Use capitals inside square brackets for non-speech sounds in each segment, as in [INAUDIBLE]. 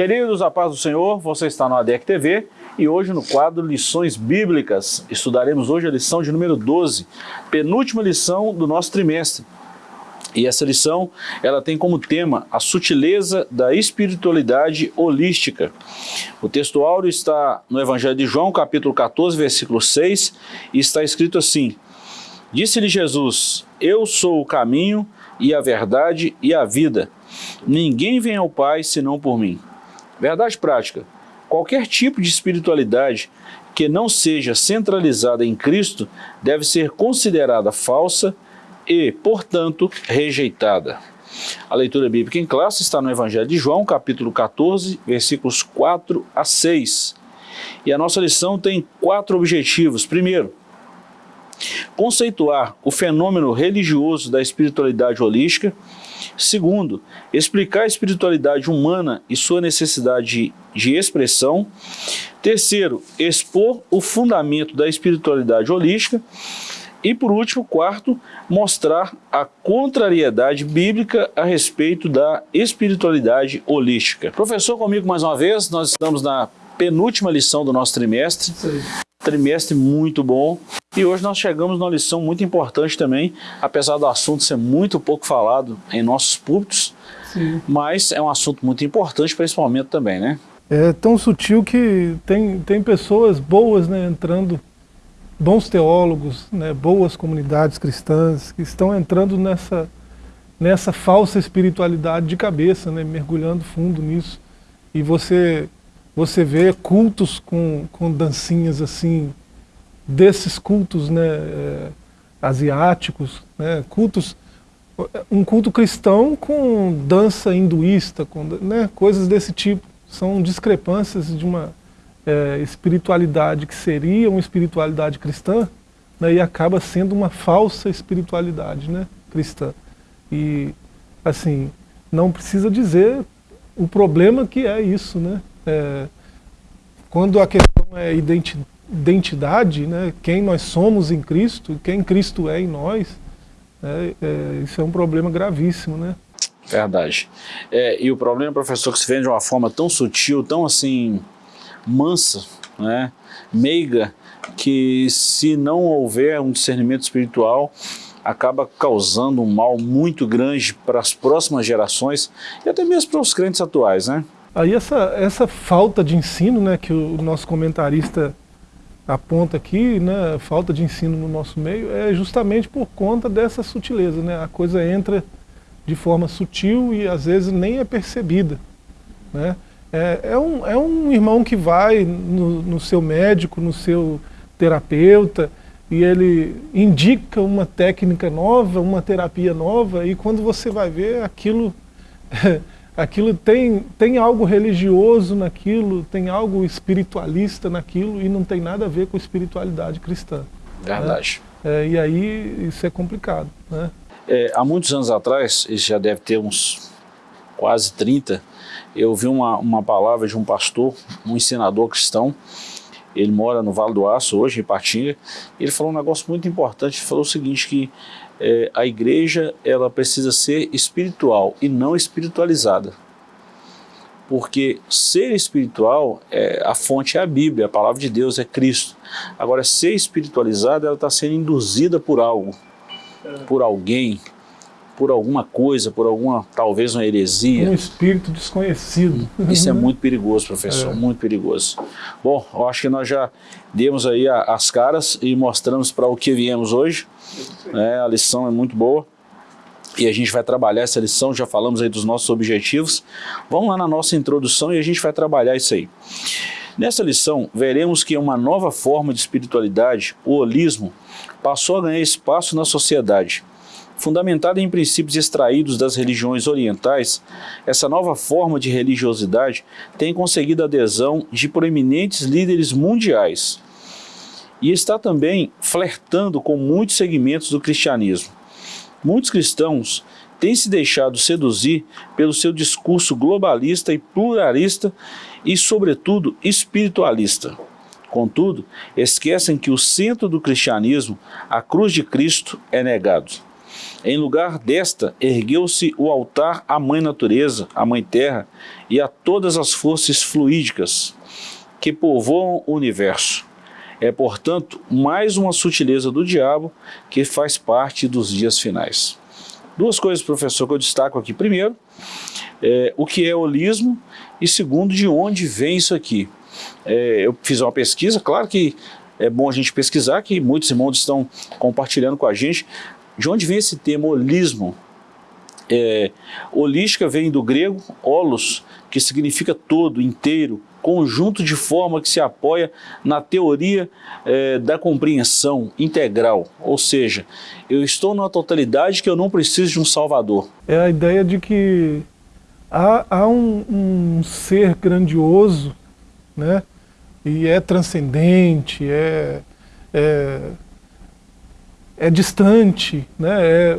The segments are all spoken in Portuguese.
Queridos, a paz do Senhor, você está no ADEC TV e hoje no quadro Lições Bíblicas. Estudaremos hoje a lição de número 12, penúltima lição do nosso trimestre. E essa lição, ela tem como tema a sutileza da espiritualidade holística. O texto áureo está no Evangelho de João, capítulo 14, versículo 6, e está escrito assim, Disse-lhe Jesus, eu sou o caminho e a verdade e a vida. Ninguém vem ao Pai senão por mim. Verdade prática. Qualquer tipo de espiritualidade que não seja centralizada em Cristo deve ser considerada falsa e, portanto, rejeitada. A leitura bíblica em classe está no Evangelho de João, capítulo 14, versículos 4 a 6. E a nossa lição tem quatro objetivos. Primeiro, conceituar o fenômeno religioso da espiritualidade holística. Segundo, explicar a espiritualidade humana e sua necessidade de expressão. Terceiro, expor o fundamento da espiritualidade holística. E por último, quarto, mostrar a contrariedade bíblica a respeito da espiritualidade holística. Professor, comigo mais uma vez, nós estamos na penúltima lição do nosso trimestre. Sim. Trimestre muito bom. E hoje nós chegamos numa lição muito importante também, apesar do assunto ser muito pouco falado em nossos púlpitos, Sim. mas é um assunto muito importante para esse momento também, né? É tão sutil que tem, tem pessoas boas né, entrando, bons teólogos, né, boas comunidades cristãs, que estão entrando nessa, nessa falsa espiritualidade de cabeça, né, mergulhando fundo nisso. E você, você vê cultos com, com dancinhas assim, desses cultos né, é, asiáticos, né, cultos, um culto cristão com dança hinduísta, com né, coisas desse tipo. São discrepâncias de uma é, espiritualidade que seria uma espiritualidade cristã né, e acaba sendo uma falsa espiritualidade né, cristã. E, assim, não precisa dizer o problema que é isso, né? É, quando a questão é identidade, né, quem nós somos em Cristo, quem Cristo é em nós, é, é, isso é um problema gravíssimo, né? Verdade. É, e o problema, professor, que se vê de uma forma tão sutil, tão assim, mansa, né, meiga, que se não houver um discernimento espiritual, acaba causando um mal muito grande para as próximas gerações e até mesmo para os crentes atuais, né? Aí essa, essa falta de ensino, né, que o nosso comentarista aponta aqui, né, falta de ensino no nosso meio, é justamente por conta dessa sutileza, né? A coisa entra de forma sutil e às vezes nem é percebida, né? É, é, um, é um irmão que vai no, no seu médico, no seu terapeuta, e ele indica uma técnica nova, uma terapia nova, e quando você vai ver aquilo [LAUGHS] aquilo tem, tem algo religioso naquilo, tem algo espiritualista naquilo e não tem nada a ver com espiritualidade cristã. Verdade. Né? É, e aí isso é complicado. Né? É, há muitos anos atrás, isso já deve ter uns quase 30, eu vi uma, uma palavra de um pastor, um ensinador cristão, ele mora no Vale do Aço hoje, em Patinga, ele falou um negócio muito importante, ele falou o seguinte, que é, a igreja ela precisa ser espiritual e não espiritualizada. Porque ser espiritual, é, a fonte é a Bíblia, a palavra de Deus é Cristo. Agora, ser espiritualizada, ela está sendo induzida por algo, por alguém, por alguma coisa, por alguma, talvez uma heresia. Um espírito desconhecido. Isso é muito perigoso, professor, é. muito perigoso. Bom, eu acho que nós já demos aí as caras e mostramos para o que viemos hoje. É, a lição é muito boa e a gente vai trabalhar essa lição, já falamos aí dos nossos objetivos. Vamos lá na nossa introdução e a gente vai trabalhar isso aí. Nessa lição, veremos que uma nova forma de espiritualidade, o holismo, passou a ganhar espaço na sociedade Fundamentada em princípios extraídos das religiões orientais, essa nova forma de religiosidade tem conseguido adesão de proeminentes líderes mundiais e está também flertando com muitos segmentos do cristianismo. Muitos cristãos têm se deixado seduzir pelo seu discurso globalista e pluralista e, sobretudo, espiritualista. Contudo, esquecem que o centro do cristianismo, a cruz de Cristo, é negado. Em lugar desta, ergueu-se o altar à Mãe Natureza, à Mãe Terra e a todas as forças fluídicas que povoam o universo. É, portanto, mais uma sutileza do diabo que faz parte dos dias finais. Duas coisas, professor, que eu destaco aqui. Primeiro, é, o que é holismo e segundo, de onde vem isso aqui. É, eu fiz uma pesquisa, claro que é bom a gente pesquisar, que muitos irmãos estão compartilhando com a gente, de onde vem esse termo holismo. É, holística vem do grego holos, que significa todo, inteiro, conjunto de forma que se apoia na teoria é, da compreensão integral, ou seja, eu estou numa totalidade que eu não preciso de um salvador. É a ideia de que há, há um, um, ser grandioso, né, e é transcendente, é, é, é distante, né, é,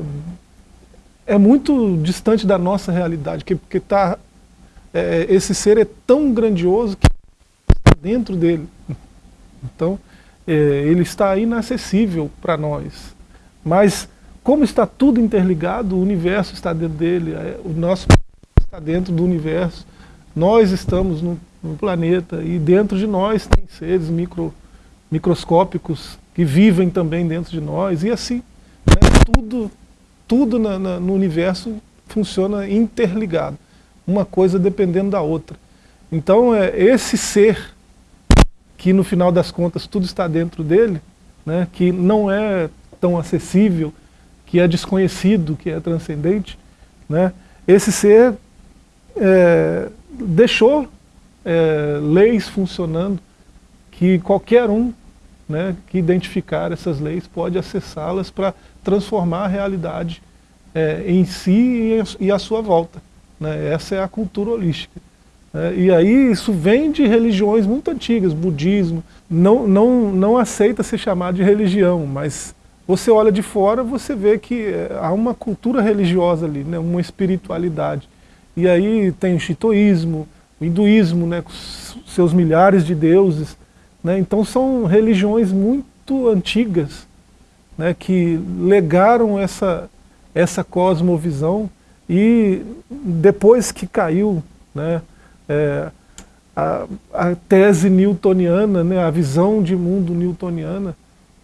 é muito distante da nossa realidade, que, porque tá, é, esse ser é tão grandioso que está dentro dele. Então, é, ele está inacessível para nós. Mas, como está tudo interligado, o universo está dentro dele, é, o nosso está dentro do universo, nós estamos no, no planeta e dentro de nós tem seres micro, microscópicos que vivem também dentro de nós, e assim, né, tudo, tudo na, na, no universo funciona interligado uma coisa dependendo da outra. Então, é, esse ser, que no final das contas tudo está dentro dele, né, que não é tão acessível, que é desconhecido, que é transcendente, né, esse ser é, deixou é, leis funcionando que qualquer um né, que identificar essas leis pode acessá-las para transformar a realidade é, em si e à sua volta. Né? Essa é a cultura holística. É, e aí isso vem de religiões muito antigas, budismo, não, não, não aceita ser chamado de religião, mas você olha de fora, você vê que é, há uma cultura religiosa ali, né, uma espiritualidade. E aí tem o shintoísmo, o hinduísmo, né, com seus milhares de deuses. Né, então são religiões muito antigas né, que legaram essa, essa cosmovisão e depois que caiu né, é, a, a, tese newtoniana, né, a visão de mundo newtoniana,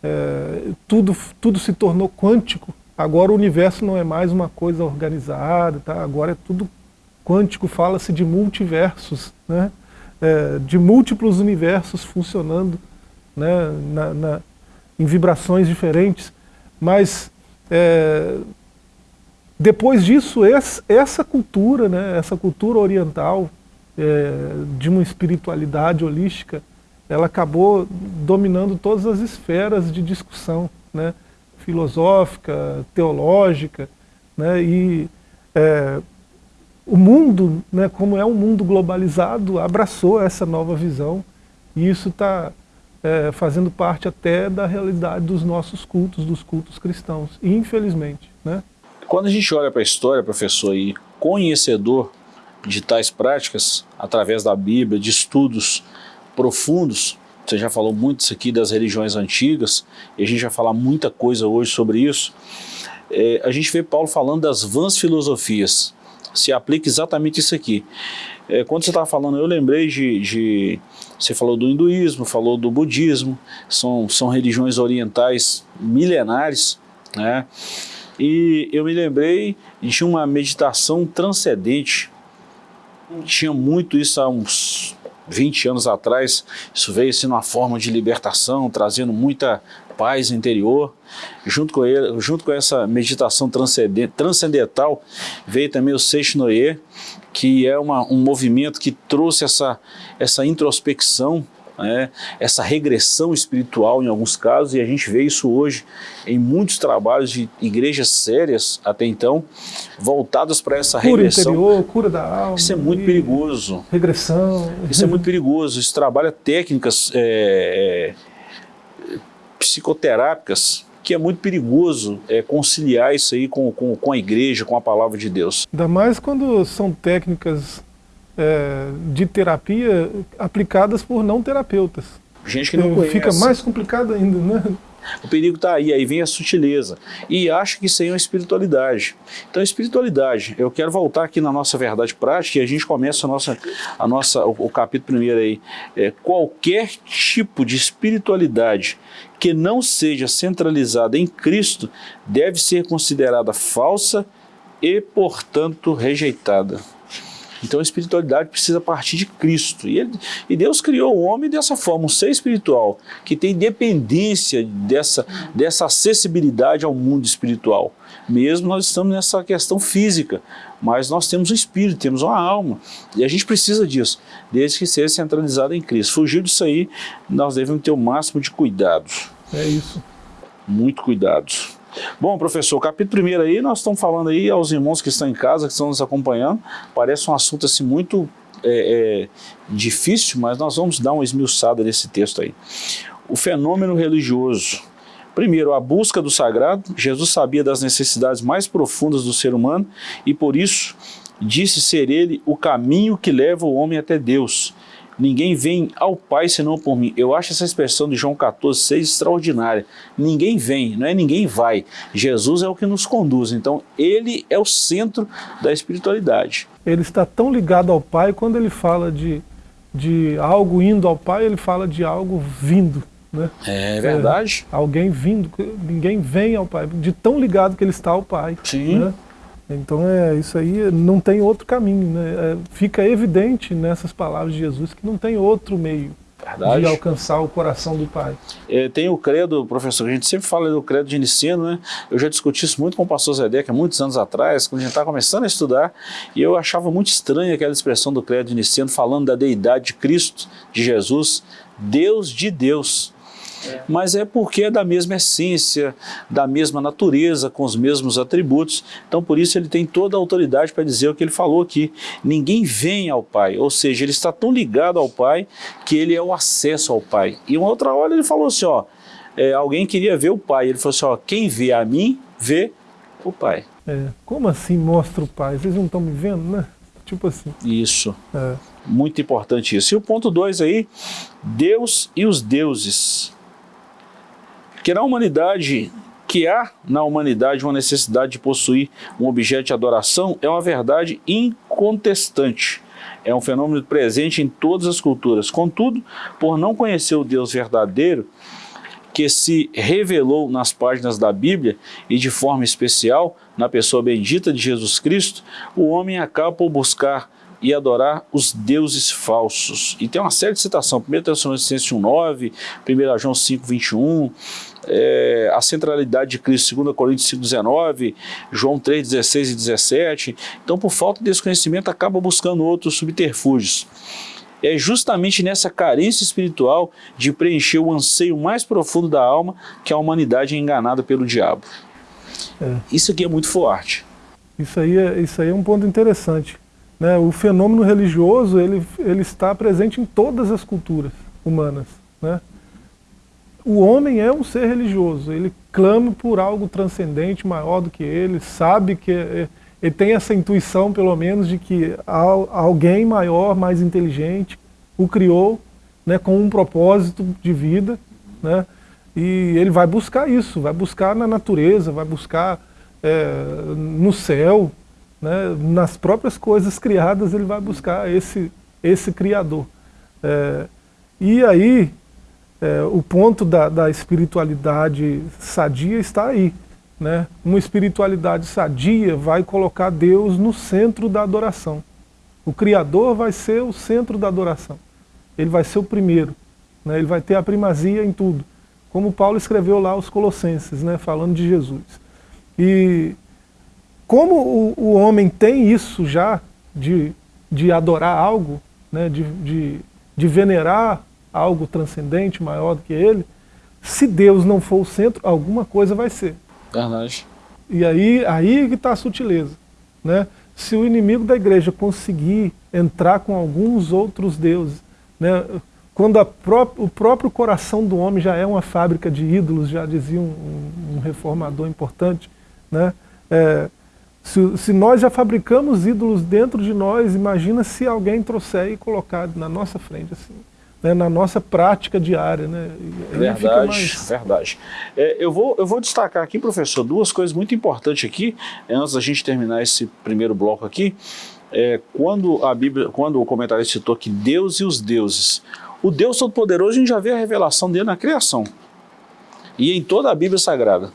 é, tudo, tudo se tornou quântico. Agora o universo não é mais uma coisa organizada, tá? agora é tudo quântico, fala-se de multiversos, né? É, de múltiplos universos funcionando né, na, na, em vibrações diferentes. Mas é, depois disso, essa cultura, né, essa cultura oriental, é, de uma espiritualidade holística, ela acabou dominando todas as esferas de discussão, né, filosófica, teológica, né, e é, o mundo, né, como é um mundo globalizado, abraçou essa nova visão, e isso está é, fazendo parte até da realidade dos nossos cultos, dos cultos cristãos, infelizmente. Né? Quando a gente olha para a história, professor, e conhecedor de tais práticas, através da Bíblia, de estudos profundos, você já falou muito isso aqui das religiões antigas, e a gente vai falar muita coisa hoje sobre isso, é, a gente vê Paulo falando das vãs filosofias, se aplica exatamente isso aqui. É, quando você estava falando, eu lembrei de, de, Você falou do hinduísmo, falou do budismo, são, são religiões orientais milenares, né? E eu me lembrei de uma meditação transcendente. Tinha muito isso há uns 20 anos atrás. Isso veio assim numa forma de libertação, trazendo muita paz interior. Junto com, ele, junto com essa meditação transcendental, veio também o Seixinoye, que é uma, um movimento que trouxe essa, essa introspecção né, essa regressão espiritual em alguns casos, e a gente vê isso hoje em muitos trabalhos de igrejas sérias, até então, voltadas para essa cura regressão. Cura interior, cura da alma. Isso é muito perigoso. Regressão. Isso é muito perigoso, isso trabalha técnicas é, é, psicoterápicas que é muito perigoso é, conciliar isso aí com, com, com a igreja, com a palavra de Deus. Ainda mais quando são técnicas é, de terapia aplicadas por não terapeutas. Gente que não conhece. Fica mais complicado ainda, né? O perigo está aí, aí vem a sutileza. E acha que isso aí é uma espiritualidade. Então, espiritualidade, eu quero voltar aqui na nossa verdade prática e a gente começa a nossa, a nossa, o, o capítulo primeiro aí. É, qualquer tipo de espiritualidade que não seja centralizada em Cristo deve ser considerada falsa e, portanto, rejeitada. Então a espiritualidade precisa partir de Cristo. E, ele, e, Deus criou o homem dessa forma, um ser espiritual, que tem dependência dessa, dessa acessibilidade ao mundo espiritual. Mesmo nós estamos nessa questão física, mas nós temos um espírito, temos uma alma. E a gente precisa disso, desde que seja centralizado em Cristo. Fugir disso aí, nós devemos ter o máximo de cuidados. É isso. Muito cuidados. Bom, professor, capítulo primeiro aí, nós estamos falando aí aos irmãos que estão em casa, que estão nos acompanhando, parece um assunto assim muito é, é, difícil, mas nós vamos dar uma esmiuçada nesse texto aí. O fenômeno religioso. Primeiro, a busca do sagrado. Jesus sabia das necessidades mais profundas do ser humano e por isso disse ser ele o caminho que leva o homem até Deus. Ninguém vem ao Pai senão por mim. Eu acho essa expressão de João 14, 6 extraordinária. Ninguém vem, não é ninguém vai. Jesus é o que nos conduz. Então, ele é o centro da espiritualidade. Ele está tão ligado ao Pai, quando ele fala de, de algo indo ao Pai, ele fala de algo vindo. Né? É verdade. É, alguém vindo, ninguém vem ao Pai, de tão ligado que ele está ao Pai. Sim. Né? Então é isso aí, não tem outro caminho. Né? É, fica evidente nessas palavras de Jesus que não tem outro meio Verdade. de alcançar o coração do Pai. É, tem o credo, professor, a gente sempre fala do credo de ensino, né? Eu já discuti isso muito com o pastor Zedeck há muitos anos atrás, quando a gente estava começando a estudar, e eu achava muito estranha aquela expressão do credo de ensino, falando da deidade de Cristo, de Jesus, Deus de Deus mas é porque é da mesma essência, da mesma natureza, com os mesmos atributos. Então, por isso, ele tem toda a autoridade para dizer o que ele falou aqui. Ninguém vem ao Pai, ou seja, ele está tão ligado ao Pai que ele é o acesso ao Pai. E uma outra hora ele falou assim, ó, é, alguém queria ver o Pai, ele falou assim, ó, quem vê a mim, vê o Pai. É, como assim mostra o Pai? Vocês não estão me vendo, né? Tipo assim. Isso. É. Muito importante isso. E o ponto 2 aí, Deus e os deuses que na humanidade, que há na humanidade uma necessidade de possuir um objeto de adoração é uma verdade incontestante. É um fenômeno presente em todas as culturas. Contudo, por não conhecer o Deus verdadeiro, que se revelou nas páginas da Bíblia e de forma especial na pessoa bendita de Jesus Cristo, o homem acaba por buscar e adorar os deuses falsos. E tem uma série de citação, 1 Tessalonicenses 1,9, 1 João 5, 21, é, a centralidade de Cristo, 2 Coríntios 5, 19, João 3, 16 e 17. Então, por falta de desconhecimento, acaba buscando outros subterfúgios. É justamente nessa carência espiritual de preencher o anseio mais profundo da alma que a humanidade é enganada pelo diabo. É. Isso aqui é muito forte. Isso aí é, isso aí é um ponto interessante. Né? O fenômeno religioso ele, ele está presente em todas as culturas humanas. Né? O homem é um ser religioso, ele clama por algo transcendente, maior do que ele, sabe que é, ele tem essa intuição, pelo menos, de que alguém maior, mais inteligente, o criou né, com um propósito de vida, né, e ele vai buscar isso, vai buscar na natureza, vai buscar é, no céu, né, nas próprias coisas criadas ele vai buscar esse, esse Criador. É, e aí, é, o ponto da, da, espiritualidade sadia está aí. Né? Uma espiritualidade sadia vai colocar Deus no centro da adoração. O Criador vai ser o centro da adoração. Ele vai ser o primeiro. Né? Ele vai ter a primazia em tudo. Como Paulo escreveu lá aos Colossenses, né? falando de Jesus. E como o, o homem tem isso já, de, de adorar algo, né, de, de, de venerar algo transcendente, maior do que ele, se Deus não for o centro, alguma coisa vai ser. Verdade. E aí, aí que está a sutileza. Né? Se o inimigo da igreja conseguir entrar com alguns outros deuses, né, quando pró o próprio coração do homem já é uma fábrica de ídolos, já dizia um, um reformador importante, né, é, se, se, nós já fabricamos ídolos dentro de nós, imagina se alguém trouxer e colocar na nossa frente assim. Né, na nossa prática diária. Né? Verdade, mais... verdade. É, eu, vou, eu vou destacar aqui, professor, duas coisas muito importantes aqui, antes da gente terminar esse primeiro bloco aqui. É, quando a Bíblia, quando o comentário citou que Deus e os deuses, o Deus Todo-Poderoso, a gente já vê a revelação dele na criação. E em toda a Bíblia Sagrada.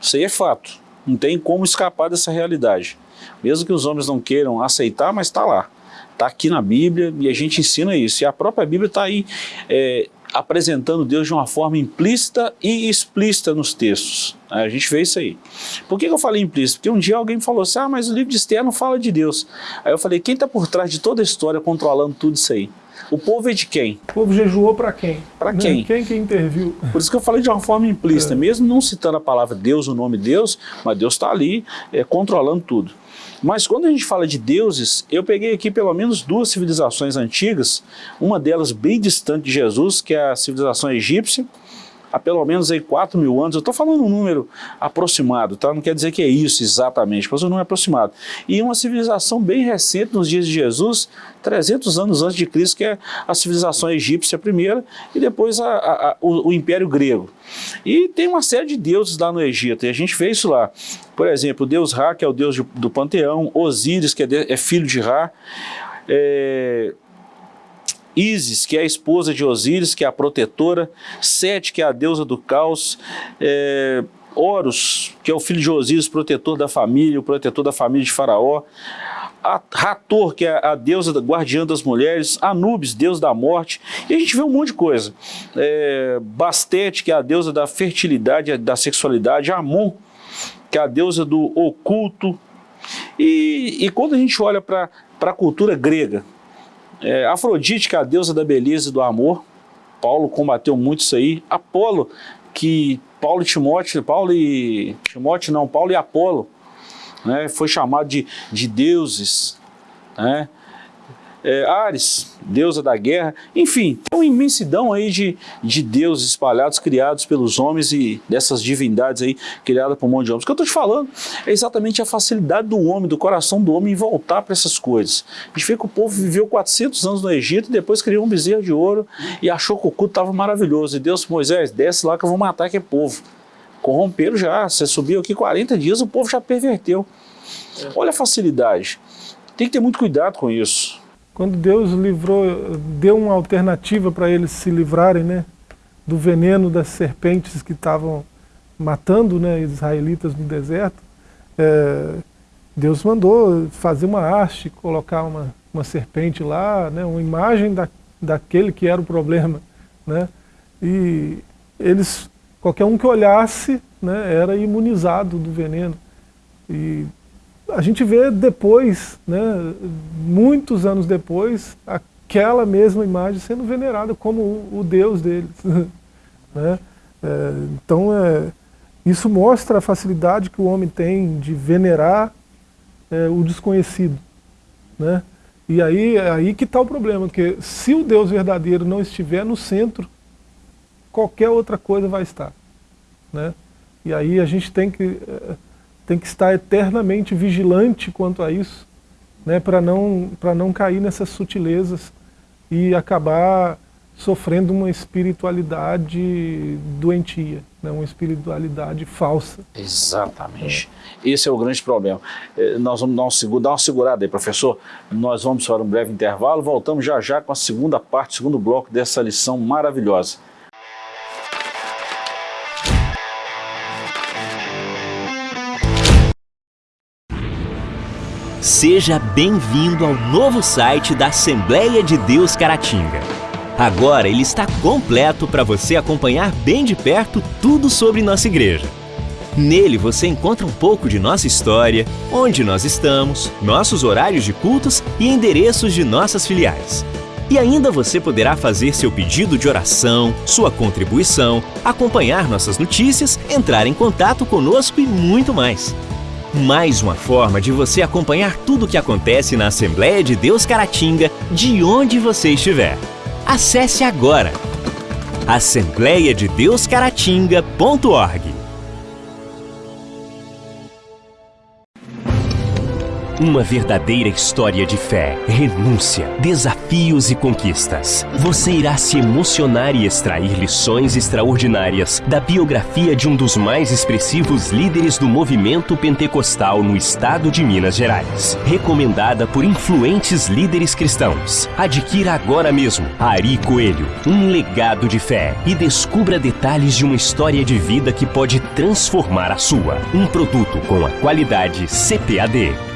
Isso aí é fato. Não tem como escapar dessa realidade. Mesmo que os homens não queiram aceitar, mas está lá. Está aqui na Bíblia e a gente ensina isso. E a própria Bíblia está aí é, apresentando Deus de uma forma implícita e explícita nos textos. A gente vê isso aí. Por que eu falei implícito? Porque um dia alguém falou assim, ah, mas o livro de Esther não fala de Deus. Aí eu falei, quem está por trás de toda a história controlando tudo isso aí? O povo é de quem? O povo jejuou para quem? Para né? quem? Quem que interviu? Por isso que eu falei de uma forma implícita, é. mesmo não citando a palavra Deus, o nome Deus, mas Deus está ali é, controlando tudo. Mas quando a gente fala de deuses, eu peguei aqui pelo menos duas civilizações antigas, uma delas bem distante de Jesus, que é a civilização egípcia, há pelo menos aí 4 mil anos, eu estou falando um número aproximado, tá? não quer dizer que é isso exatamente, mas um número aproximado. E uma civilização bem recente nos dias de Jesus, 300 anos antes de Cristo, que é a civilização egípcia primeira, e depois a, a, a, o, o Império Grego. E tem uma série de deuses lá no Egito, e a gente vê isso lá. Por exemplo, o deus Ra, que é o deus do panteão, Osíris, que é, de, é filho de Ra, é, Isis, que é a esposa de Osíris, que é a protetora, Sete, que é a deusa do caos, é, Horus, que é o filho de Osíris, protetor da família, o protetor da família de Faraó, Rator, que é a deusa da guardiã das mulheres, Anubis, deus da morte, e a gente vê um monte de coisa. É, Bastete, que é a deusa da fertilidade, da sexualidade, Amon, que é a deusa do oculto. E, e quando a gente olha para a cultura grega, é, Afrodite, que é a deusa da beleza e do amor, Paulo combateu muito isso aí. Apolo, que Paulo e Timóteo, Paulo e Timóteo não, Paulo e Apolo, né, foi chamado de, de deuses, né, é, Ares, deusa da guerra, enfim, tem uma imensidão aí de, de deuses espalhados, criados pelos homens e dessas divindades aí, criadas por um monte de homens. O que eu estou te falando é exatamente a facilidade do homem, do coração do homem em voltar para essas coisas. A gente vê que o povo viveu 400 anos no Egito e depois criou um bezerro de ouro e achou que o culto estava maravilhoso. E Deus, Moisés, desce lá que eu vou matar aquele povo. Corromperam já, você subiu aqui 40 dias, o povo já perverteu. Olha a facilidade. Tem que ter muito cuidado com isso. Quando Deus livrou, deu uma alternativa para eles se livrarem né, do veneno das serpentes que estavam matando né, israelitas no deserto, é, Deus mandou fazer uma haste, colocar uma, uma serpente lá, né, uma imagem da, daquele que era o problema. Né, e eles, qualquer um que olhasse né, era imunizado do veneno. E a gente vê depois, né, muitos anos depois, aquela mesma imagem sendo venerada como o, Deus deles. [LAUGHS] né? É, então, é, isso mostra a facilidade que o homem tem de venerar é, o desconhecido. Né? E aí, é aí que está o problema, porque se o Deus verdadeiro não estiver no centro, qualquer outra coisa vai estar. Né? E aí a gente tem que é, tem que estar eternamente vigilante quanto a isso, né, para não, não cair nessas sutilezas e acabar sofrendo uma espiritualidade doentia, né, uma espiritualidade falsa. Exatamente. É. Esse é o grande problema. É, nós vamos dar, um, dar uma segurada aí, professor. Nós vamos para um breve intervalo, voltamos já já com a segunda parte, segundo bloco dessa lição maravilhosa. Seja bem-vindo ao novo site da Assembleia de Deus Caratinga. Agora ele está completo para você acompanhar bem de perto tudo sobre nossa igreja. Nele você encontra um pouco de nossa história, onde nós estamos, nossos horários de cultos e endereços de nossas filiais. E ainda você poderá fazer seu pedido de oração, sua contribuição, acompanhar nossas notícias, entrar em contato conosco e muito mais. Mais uma forma de você acompanhar tudo o que acontece na Assembleia de Deus Caratinga, de onde você estiver. Acesse agora assembleiadedeuscaratinga.org Uma verdadeira história de fé, renúncia, desafios e conquistas. Você irá se emocionar e extrair lições extraordinárias da biografia de um dos mais expressivos líderes do movimento pentecostal no estado de Minas Gerais. Recomendada por influentes líderes cristãos. Adquira agora mesmo Ari Coelho, um legado de fé e descubra detalhes de uma história de vida que pode transformar a sua. Um produto com a qualidade CPAD.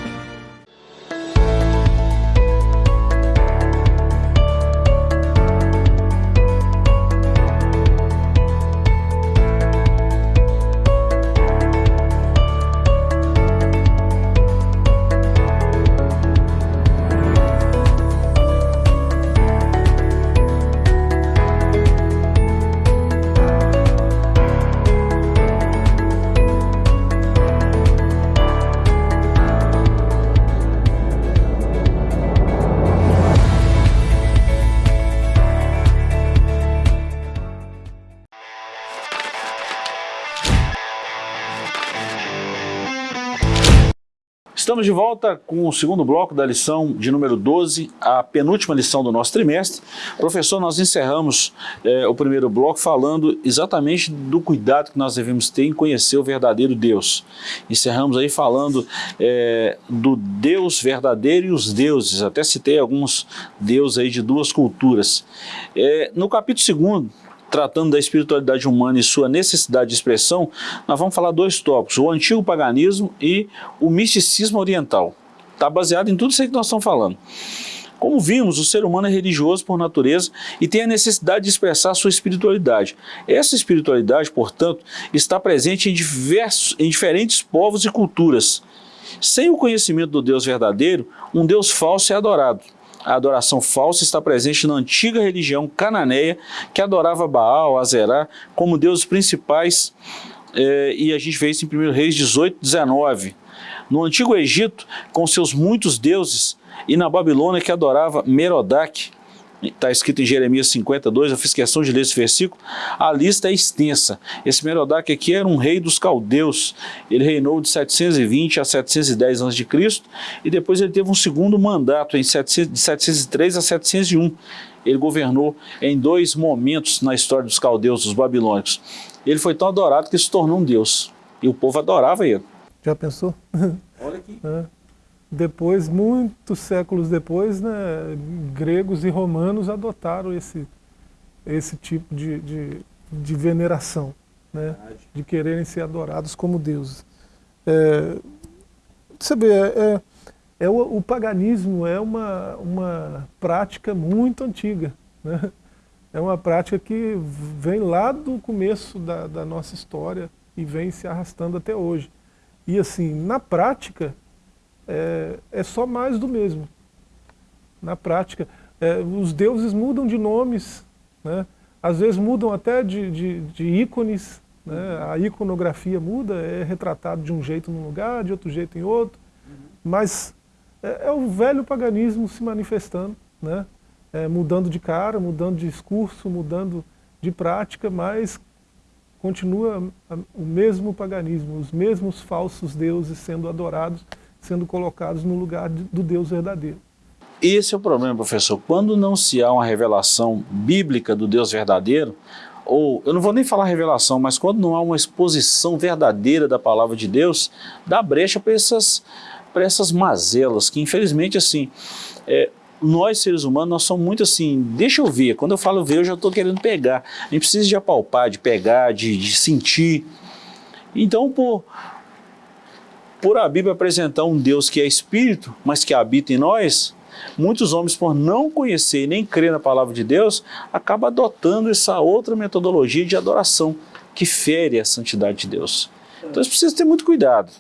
Estamos de volta com o segundo bloco da lição de número 12, a penúltima lição do nosso trimestre. Professor, nós encerramos é, o primeiro bloco falando exatamente do cuidado que nós devemos ter em conhecer o verdadeiro Deus. Encerramos aí falando é, do Deus verdadeiro e os deuses, até citei alguns deuses aí de duas culturas. É, no capítulo segundo, tratando da espiritualidade humana e sua necessidade de expressão, nós vamos falar dois tópicos, o antigo paganismo e o misticismo oriental. Está baseado em tudo isso que nós estamos falando. Como vimos, o ser humano é religioso por natureza e tem a necessidade de expressar sua espiritualidade. Essa espiritualidade, portanto, está presente em, diversos, em diferentes povos e culturas. Sem o conhecimento do Deus verdadeiro, um Deus falso é adorado a adoração falsa está presente na antiga religião cananeia que adorava Baal, Azerá como deuses principais eh, e a gente vê isso em 1 Reis 18, 19. No Antigo Egito, com seus muitos deuses, e na Babilônia que adorava Merodach, está escrito em Jeremias 52, eu fiz questão de ler esse versículo, a lista é extensa. Esse Merodach aqui era um rei dos caldeus, ele reinou de 720 a 710 a.C. e depois ele teve um segundo mandato em 700, de 703 a 701. Ele governou em dois momentos na história dos caldeus, dos babilônicos. Ele foi tão adorado que se tornou um deus, e o povo adorava ele. Já pensou? [LAUGHS] Olha aqui. É. Depois, muitos séculos depois, né, gregos e romanos adotaram esse, esse tipo de, de, de veneração, né, de quererem ser adorados como deuses. É, você vê, é, é, é o, o, paganismo é uma, uma prática muito antiga. Né? É uma prática que vem lá do começo da, da nossa história e vem se arrastando até hoje. E assim, na prática, é, é só mais do mesmo. Na prática, é, os deuses mudam de nomes, né? às vezes mudam até de, de, de ícones, né? a iconografia muda, é retratado de um jeito num lugar, de outro jeito em outro, mas é, é o velho paganismo se manifestando, né? É, mudando de cara, mudando de discurso, mudando de prática, mas continua o mesmo paganismo, os mesmos falsos deuses sendo adorados sendo colocados no lugar do Deus verdadeiro. Esse é o problema, professor. Quando não se há uma revelação bíblica do Deus verdadeiro, ou eu não vou nem falar revelação, mas quando não há uma exposição verdadeira da palavra de Deus, dá brecha para essas, essas mazelas, que infelizmente assim, é, nós seres humanos, nós somos muito assim, deixa eu ver, quando eu falo ver, eu já estou querendo pegar, a gente precisa de apalpar, de pegar, de, de sentir. Então, por, por a Bíblia apresentar um Deus que é Espírito, mas que habita em nós, muitos homens, por não conhecer e nem crer na palavra de Deus, acabam adotando essa outra metodologia de adoração, que fere a santidade de Deus. Então eles precisam ter muito cuidado.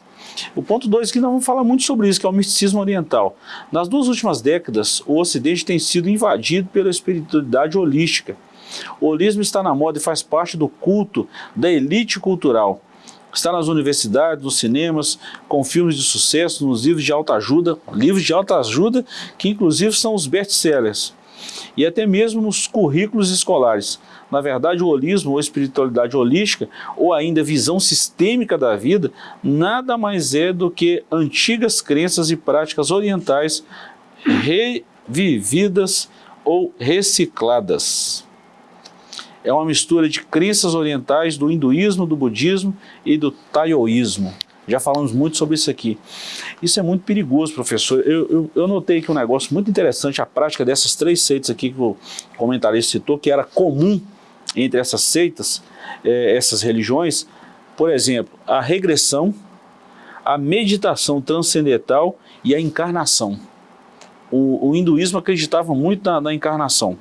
O ponto 2 que nós vamos falar muito sobre isso, que é o misticismo oriental. Nas duas últimas décadas, o Ocidente tem sido invadido pela espiritualidade holística. O holismo está na moda e faz parte do culto da elite cultural está nas universidades, nos cinemas, com filmes de sucesso, nos livros de alta ajuda, livros de alta ajuda que inclusive são os best-sellers. e até mesmo nos currículos escolares. Na verdade, o holismo ou espiritualidade holística, ou ainda visão sistêmica da vida, nada mais é do que antigas crenças e práticas orientais revividas ou recicladas. É uma mistura de crenças orientais do hinduísmo, do budismo e do taoísmo. Já falamos muito sobre isso aqui. Isso é muito perigoso, professor. Eu, eu, eu notei que um negócio muito interessante, a prática dessas três seitas aqui que o comentarista citou, que era comum entre essas seitas, é, essas religiões, por exemplo, a regressão, a meditação transcendental e a encarnação. O, o hinduísmo acreditava muito na, na encarnação.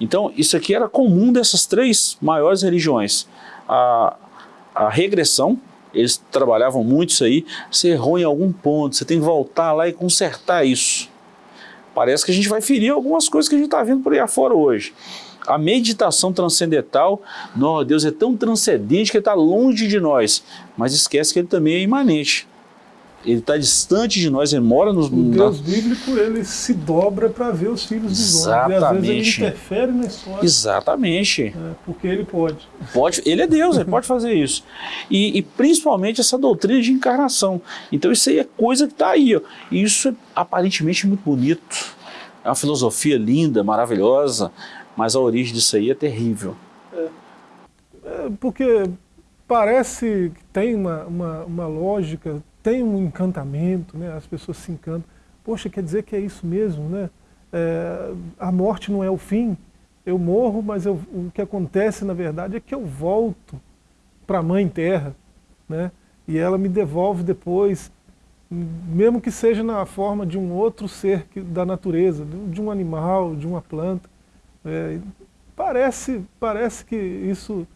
Então, isso aqui era comum dessas três maiores religiões. A, a regressão, eles trabalhavam muito isso aí, você errou em algum ponto, você tem que voltar lá e consertar isso. Parece que a gente vai ferir algumas coisas que a gente está vendo por aí afora hoje. A meditação transcendental, não, Deus é tão transcendente que Ele está longe de nós, mas esquece que Ele também é imanente. Ele está distante de nós, ele mora nos... O Deus na... bíblico, ele se dobra para ver os filhos dos homens. E às vezes ele interfere na história. Exatamente. É, porque ele pode. Pode, ele é Deus, ele pode fazer isso. E, e, principalmente essa doutrina de encarnação. Então isso aí é coisa que está aí. Ó. E isso é aparentemente muito bonito. É uma filosofia linda, maravilhosa, mas a origem disso aí é terrível. É, é porque parece que tem uma, uma, uma lógica tem um encantamento, né? as pessoas se encantam. Poxa, quer dizer que é isso mesmo, né? É, a morte não é o fim, eu morro, mas eu, o que acontece na verdade é que eu volto para a Mãe Terra, né? e ela me devolve depois, mesmo que seja na forma de um outro ser que, da natureza, de um animal, de uma planta. É, parece, parece que isso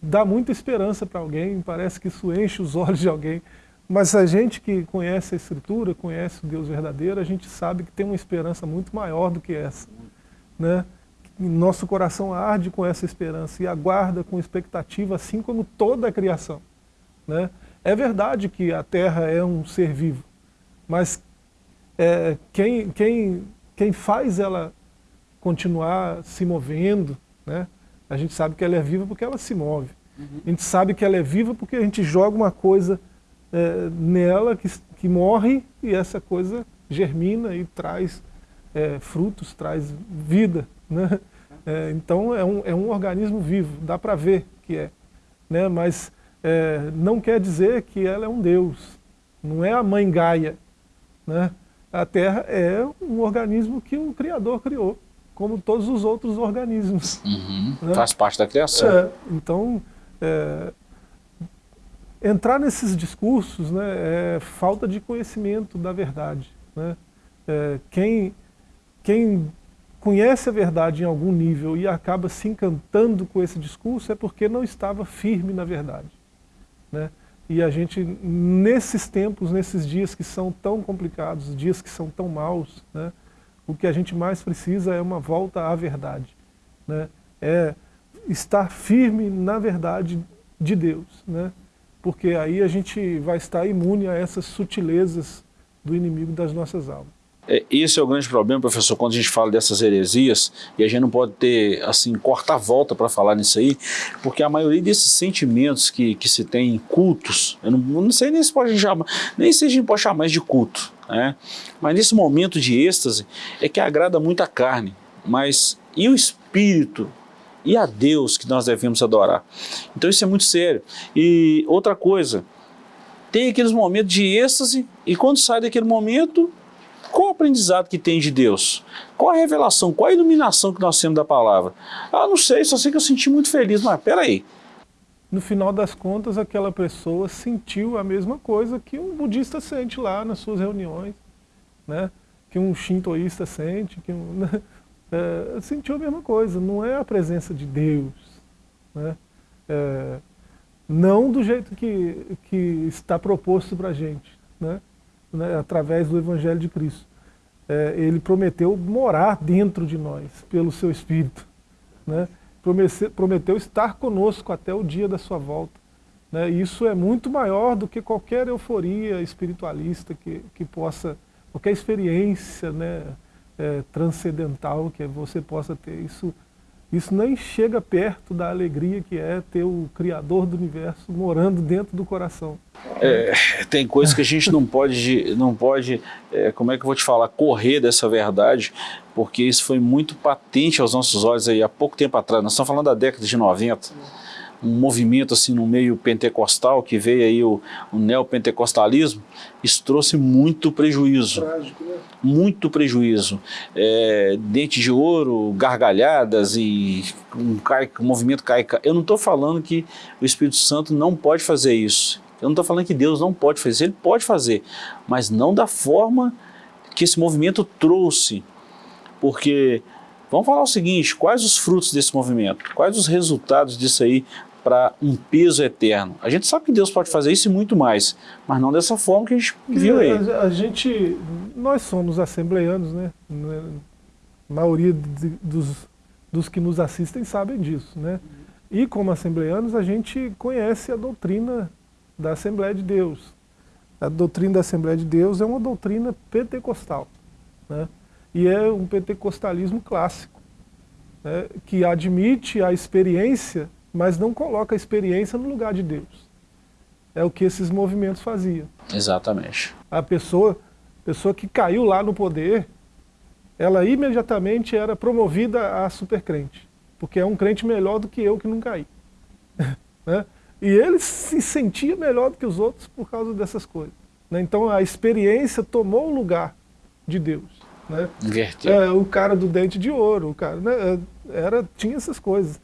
dá muita esperança para alguém, parece que isso enche os [LAUGHS] olhos de alguém, mas a gente que conhece a Escritura, conhece o Deus verdadeiro, a gente sabe que tem uma esperança muito maior do que essa. Né? Nosso coração arde com essa esperança e aguarda com expectativa, assim como toda a criação. Né? É verdade que a Terra é um ser vivo, mas é, quem, quem, quem faz ela continuar se movendo, né? a gente sabe que ela é viva porque ela se move. Uhum. A gente sabe que ela é viva porque a gente joga uma coisa é, nela que, que morre e essa coisa germina e traz é, frutos, traz vida. Né? É, então é um, é um organismo vivo, dá para ver que é. Né? Mas é, não quer dizer que ela é um Deus, não é a mãe Gaia. Né? A Terra é um organismo que o Criador criou, como todos os outros organismos. Uhum, né? Faz parte da criação. É, então, é, entrar nesses discursos né, é falta de conhecimento da verdade. Né? É, quem, quem conhece a verdade em algum nível e acaba se encantando com esse discurso é porque não estava firme na verdade. Né? E a gente, nesses tempos, nesses dias que são tão complicados, dias que são tão maus, né, o que a gente mais precisa é uma volta à verdade. Né? É estar firme na verdade de Deus. Né? Porque aí a gente vai estar imune a essas sutilezas do inimigo das nossas almas. É, esse é o grande problema, professor, quando a gente fala dessas heresias, e a gente não pode ter, assim, cortar a volta para falar nisso aí, porque a maioria desses sentimentos que, que se tem em cultos, eu não, não sei nem se pode chamar, nem se a gente pode chamar mais de culto, né? mas nesse momento de êxtase é que agrada muito a carne, mas e o espírito e a Deus que nós devemos adorar. Então isso é muito sério. E outra coisa, tem aqueles momentos de êxtase e quando sai daquele momento, qual o aprendizado que tem de Deus? Qual a revelação, qual a iluminação que nós temos da palavra? Ah, não sei, só sei que eu senti muito feliz, mas peraí. No final das contas, aquela pessoa sentiu a mesma coisa que um budista sente lá nas suas reuniões, né? que um shintoísta sente, que um... É, sentiu a mesma coisa, não é a presença de Deus. Né? É, não do jeito que, que está proposto para a gente, né? né? através do Evangelho de Cristo. É, ele prometeu morar dentro de nós, pelo seu Espírito. Né? Prometeu, prometeu estar conosco até o dia da sua volta. Né? Isso é muito maior do que qualquer euforia espiritualista que, que possa, qualquer experiência né? É, transcendental que você possa ter. Isso, isso nem chega perto da alegria que é ter o Criador do Universo morando dentro do coração. É, tem coisas que a gente não pode, não pode é, como é que eu vou te falar, correr dessa verdade, porque isso foi muito patente aos nossos olhos aí há pouco tempo atrás. Nós estamos falando da década de 90 um movimento assim no meio pentecostal, que veio aí o, o neopentecostalismo, isso trouxe muito prejuízo. Trágico, né? Muito prejuízo. É, dente de ouro, gargalhadas e um, cai, um movimento cai. Eu não estou falando que o Espírito Santo não pode fazer isso. Eu não estou falando que Deus não pode fazer, Ele pode fazer, mas não da forma que esse movimento trouxe. Porque, vamos falar o seguinte, quais os frutos desse movimento? Quais os resultados disso aí para um peso eterno. A gente sabe que Deus pode fazer isso e muito mais, mas não dessa forma que a gente viu aí. A, a gente, nós somos assembleianos, né? A maioria de, dos, dos que nos assistem sabem disso, né? E como assembleianos a gente conhece a doutrina da Assembleia de Deus. A doutrina da Assembleia de Deus é uma doutrina pentecostal, né? E é um pentecostalismo clássico, né? que admite a experiência mas não coloca a experiência no lugar de Deus. É o que esses movimentos faziam. Exatamente. A pessoa, pessoa que caiu lá no poder, ela imediatamente era promovida a supercrente, porque é um crente melhor do que eu que não caí. [LAUGHS] né? E ele se sentia melhor do que os outros por causa dessas coisas. Né? Então a experiência tomou o lugar de Deus. Né? É, o cara do dente de ouro, o cara, né? era, tinha essas coisas.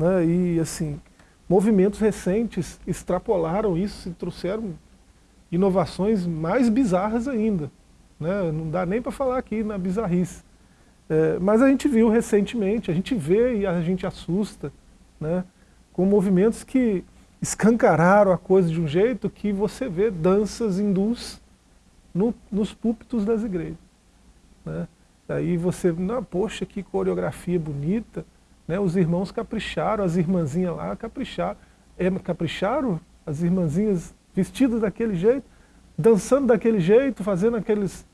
Né? E assim, movimentos recentes extrapolaram isso e trouxeram inovações mais bizarras ainda. Né? Não dá nem para falar aqui na bizarrice. É, mas a gente viu recentemente, a gente vê e a gente assusta, né? com movimentos que escancararam a coisa de um jeito que você vê danças hindus no, nos púlpitos das igrejas. Né? Aí você, não, poxa, que coreografia bonita, né? Os irmãos capricharam, as irmãzinhas lá capricharam. É, capricharam, as irmãzinhas vestidas daquele jeito, dançando daquele jeito, fazendo aqueles,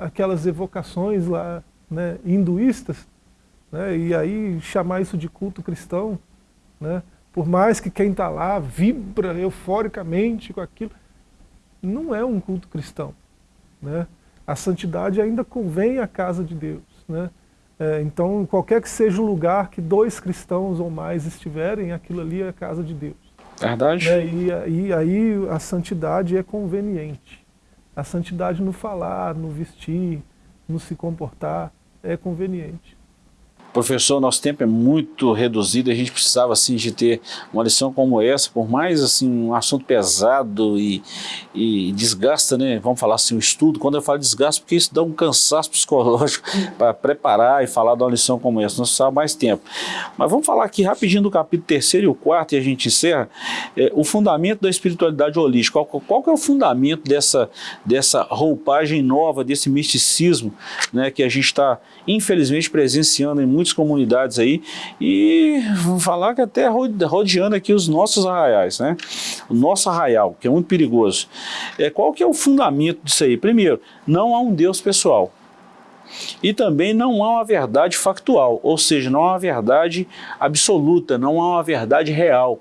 aquelas evocações lá né, hinduístas, né, e aí chamar isso de culto cristão, né, por mais que quem está lá vibra euforicamente com aquilo, não é um culto cristão. Né? A santidade ainda convém à casa de Deus. Né? É, então, qualquer que seja o lugar que dois cristãos ou mais estiverem, aquilo ali é a casa de Deus. Verdade. É, e, e aí a santidade é conveniente. A santidade no falar, no vestir, no se comportar, é conveniente. Professor, nosso tempo é muito reduzido, a gente precisava assim de ter uma lição como essa, por mais assim um assunto pesado e, e desgasta, né? Vamos falar assim, o estudo, quando eu falo desgaste, porque isso dá um cansaço psicológico [LAUGHS] para preparar e falar de uma lição como essa, nós precisava mais tempo. Mas vamos falar aqui rapidinho do capítulo 3 e o 4 e a gente encerra, é, o fundamento da espiritualidade holística, qual, qual que é o fundamento dessa, dessa roupagem nova, desse misticismo, né, que a gente está infelizmente presenciando em muitas comunidades aí e falar que até rodeando aqui os nossos arraiais, né? O nosso arraial, que é muito perigoso. É, qual que é o fundamento disso aí? Primeiro, não há um Deus pessoal. E também não há uma verdade factual, ou seja, não há uma verdade absoluta, não há uma verdade real.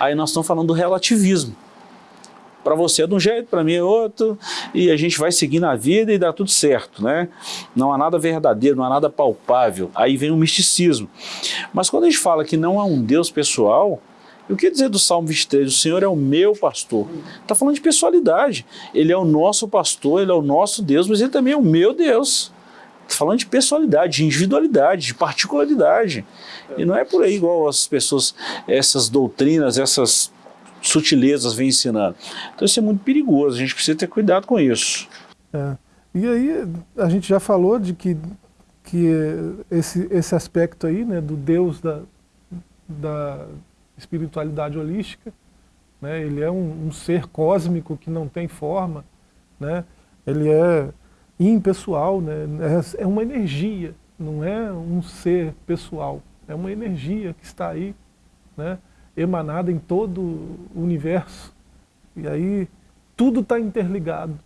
Aí nós estamos falando do relativismo para você é de um jeito, para mim é outro, e a gente vai seguir na vida e dá tudo certo, né? Não há nada verdadeiro, não há nada palpável, aí vem o misticismo. Mas quando a gente fala que não há um Deus pessoal, o que dizer do Salmo 23? O Senhor é o meu pastor. Está falando de pessoalidade. Ele é o nosso pastor, ele é o nosso Deus, mas ele também é o meu Deus. Está falando de pessoalidade, de individualidade, de particularidade. E não é por aí igual as pessoas, essas doutrinas, essas sutilezas vem ensinando. Então isso é muito perigoso, a gente precisa ter cuidado com isso. É. E aí a gente já falou de que, que esse, esse aspecto aí, né, do Deus da, da espiritualidade holística, né, ele é um, um ser cósmico que não tem forma, né, ele é impessoal, né, é, uma energia, não é um ser pessoal, é uma energia que está aí, né, emanada em todo o universo. E aí tudo está interligado.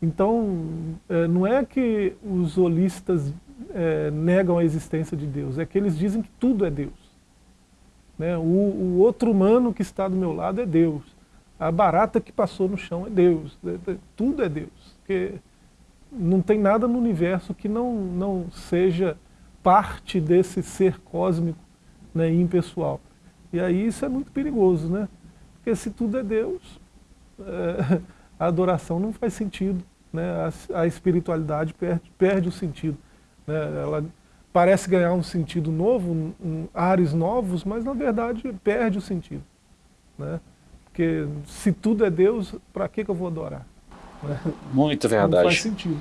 Então, é, não é que os holistas é, negam a existência de Deus, é que eles dizem que tudo é Deus. Né? O, outro humano que está do meu lado é Deus. A barata que passou no chão é Deus. É, tudo é Deus. Porque não tem nada no universo que não, não seja parte desse ser cósmico né, impessoal. E aí isso é muito perigoso, né? Porque se tudo é Deus, é, [LAUGHS] a adoração não faz sentido, né? a, a espiritualidade perde, perde o sentido. Né? Ela parece ganhar um sentido novo, um, um, ares novos, mas na verdade perde o sentido. Né? Porque se tudo é Deus, para que, que eu vou adorar? Né? Muito verdade. Não faz sentido.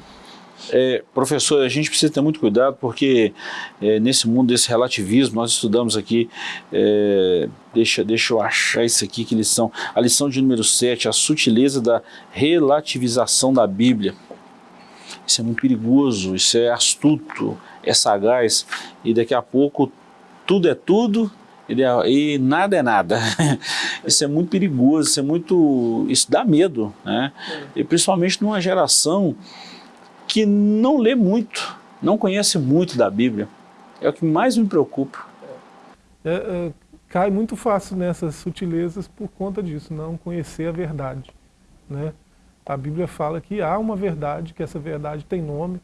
É, professor, a gente precisa ter muito cuidado porque é, nesse mundo desse relativismo, nós estudamos aqui, é, deixa, deixa eu achar isso aqui, que lição, a lição de número 7, a sutileza da relativização da Bíblia. Isso é muito perigoso, isso é astuto, é sagaz, e daqui a pouco tudo é tudo e nada é nada. [LAUGHS] isso é muito perigoso, isso é muito. Isso dá medo, né? E principalmente numa geração que não lê muito, não conhece muito da Bíblia. É o que mais me preocupa. É, é, cai muito fácil nessas sutilezas por conta disso, não conhecer a verdade. Né? A Bíblia fala que há uma verdade, que essa verdade tem nome.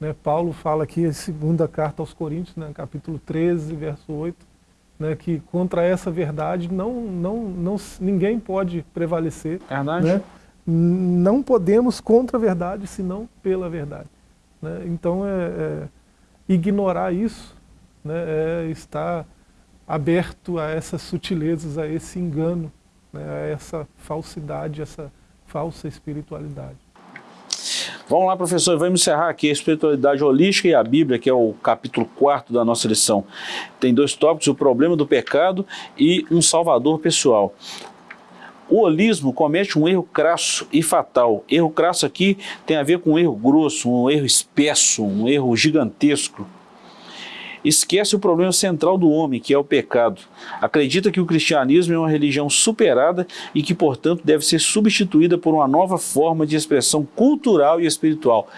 Né? Paulo fala aqui, a segunda carta aos Coríntios, né? capítulo 13, verso 8, né? que contra essa verdade não, não, não, ninguém pode prevalecer. Verdade. Né? Não podemos contra a verdade, senão pela verdade. Né? Então, é, é, ignorar isso né, é estar aberto a essas sutilezas, a esse engano, né, a essa falsidade, essa falsa espiritualidade. Vamos lá, professor, vamos encerrar aqui a espiritualidade holística e a Bíblia, que é o capítulo 4 da nossa lição. Tem dois tópicos, o problema do pecado e um salvador pessoal. O holismo comete um erro crasso e fatal. Erro crasso aqui tem a ver com um erro grosso, um erro espesso, um erro gigantesco. Esquece o problema central do homem, que é o pecado. Acredita que o cristianismo é uma religião superada e que, portanto, deve ser substituída por uma nova forma de expressão cultural e espiritual.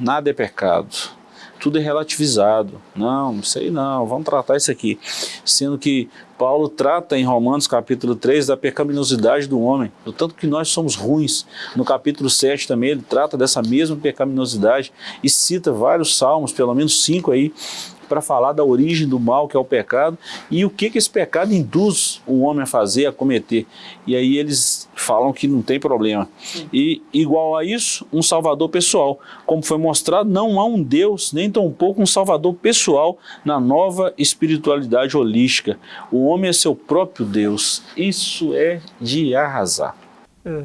Nada é pecado tudo é relativizado. Não, não sei não, vamos tratar isso aqui. Sendo que Paulo trata em Romanos capítulo 3 da pecaminosidade do homem, do tanto que nós somos ruins. No capítulo 7 também ele trata dessa mesma pecaminosidade e cita vários salmos, pelo menos cinco aí, para falar da origem do mal, que é o pecado, e o que, que esse pecado induz o homem a fazer, a cometer. E aí eles falam que não tem problema. E igual a isso, um salvador pessoal. Como foi mostrado, não há um Deus, nem tampouco um salvador pessoal na nova espiritualidade holística. O homem é seu próprio Deus. Isso é de arrasar. É.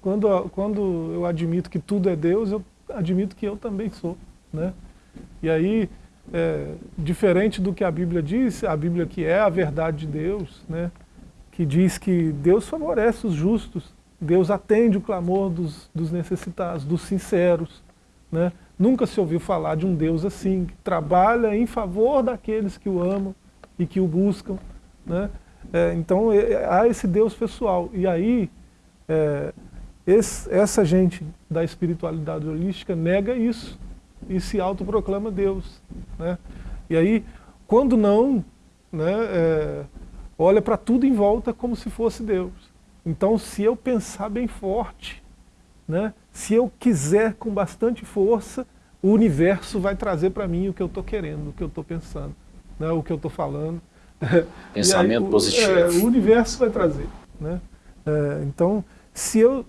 Quando, quando eu admito que tudo é Deus, eu admito que eu também sou. Né? E aí é, diferente do que a Bíblia diz, a Bíblia que é a verdade de Deus, né, que diz que Deus favorece os justos, Deus atende o clamor dos, dos necessitados, dos sinceros. Né? Nunca se ouviu falar de um Deus assim, que trabalha em favor daqueles que o amam e que o buscam. Né? É, então é, há esse Deus pessoal. E aí, é, esse, essa gente da espiritualidade holística nega isso e se autoproclama Deus. Né? E aí, quando não, né, é, olha para tudo em volta como se fosse Deus. Então, se eu pensar bem forte, né, se eu quiser com bastante força, o universo vai trazer para mim o que eu estou querendo, o que eu estou pensando, né, o que eu estou falando. [LAUGHS] Pensamento aí, positivo. É, o universo vai trazer. Né? É, então, se eu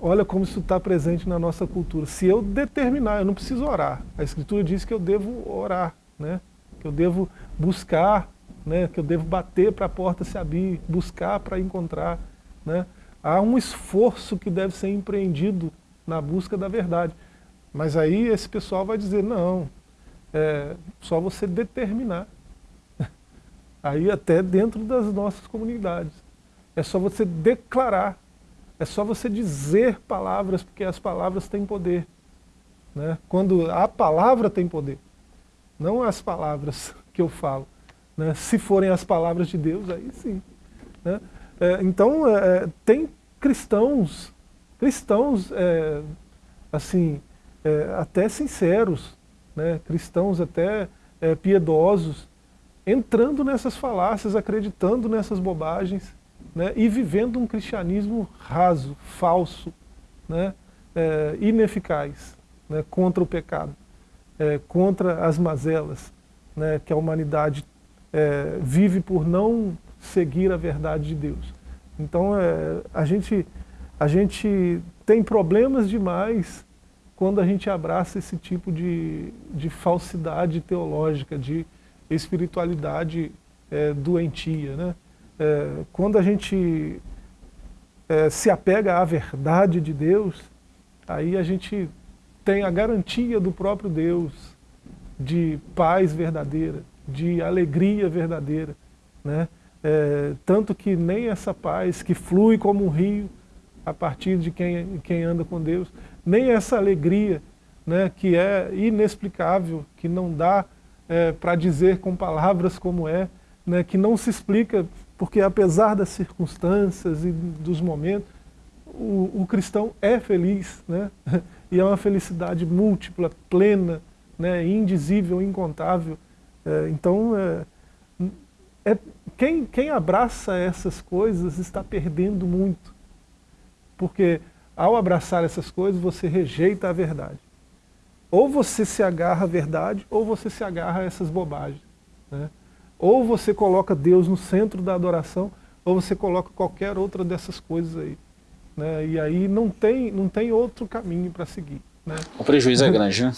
olha como isso está presente na nossa cultura. Se eu determinar, eu não preciso orar. A Escritura diz que eu devo orar, né? que eu devo buscar, né? que eu devo bater para a porta se abrir, buscar para encontrar. Né? Há um esforço que deve ser empreendido na busca da verdade. Mas aí esse pessoal vai dizer, não, é só você determinar. [LAUGHS] Aí até dentro das nossas comunidades. É só você declarar é só você dizer palavras, porque as palavras têm poder. Né? Quando a palavra tem poder, não as palavras [LAUGHS] que eu falo. Né? Se forem as palavras de Deus, aí sim. Né? É, então, é, é tem cristãos, cristãos, é, assim, é, até sinceros, né, cristãos até é, piedosos, entrando nessas falácias, acreditando nessas bobagens, né, e vivendo um cristianismo raso, falso, né, é, ineficaz né, contra o pecado, é, contra as mazelas né, que a humanidade é, vive por não seguir a verdade de Deus. Então é, a, gente, a gente tem problemas demais quando a gente abraça esse tipo de, de falsidade teológica, de espiritualidade é, doentia. Né? É, quando a gente é, se apega à verdade de Deus, aí a gente tem a garantia do próprio Deus de paz verdadeira, de alegria verdadeira. Né? É, tanto que nem essa paz que flui como um rio a partir de quem, quem anda com Deus, nem essa alegria né, que é inexplicável, que não dá é, para dizer com palavras como é, né, que não se explica, porque apesar das circunstâncias e dos momentos, o, o cristão é feliz, né, [LAUGHS] e é uma felicidade múltipla, plena, né, indizível, incontável. É, então, é, é, quem, quem abraça essas coisas está perdendo muito, porque ao abraçar essas coisas, você rejeita a verdade. Ou você se agarra à verdade, ou você se agarra a essas bobagens. Né? Ou você coloca Deus no centro da adoração, ou você coloca qualquer outra dessas coisas aí. Né? E aí não tem, não tem outro caminho para seguir. Né? O prejuízo é grande, né?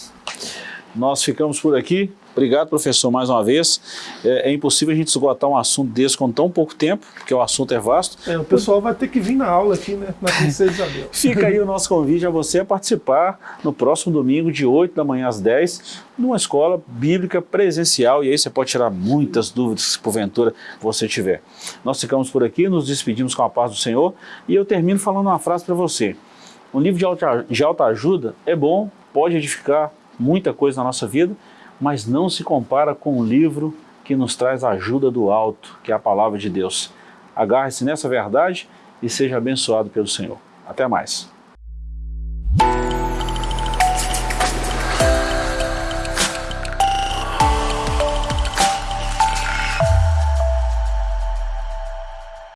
Nós ficamos por aqui. Obrigado, professor, mais uma vez. É, é, impossível a gente esgotar um assunto desse com tão pouco tempo, porque o assunto é vasto. É, o pessoal vai ter que vir na aula aqui, né, na Princesa Isabel. [LAUGHS] Fica aí o nosso convite a você a participar no próximo domingo, de 8 da manhã às 10, numa escola bíblica presencial, e aí você pode tirar muitas dúvidas que porventura você tiver. Nós ficamos por aqui, nos despedimos com a paz do Senhor, e eu termino falando uma frase para você. Um livro de alta, de alta ajuda é bom, pode edificar muita coisa na nossa vida, mas não se compara com o livro que nos traz a ajuda do alto, que é a palavra de Deus. Agarre-se nessa verdade e seja abençoado pelo Senhor. Até mais.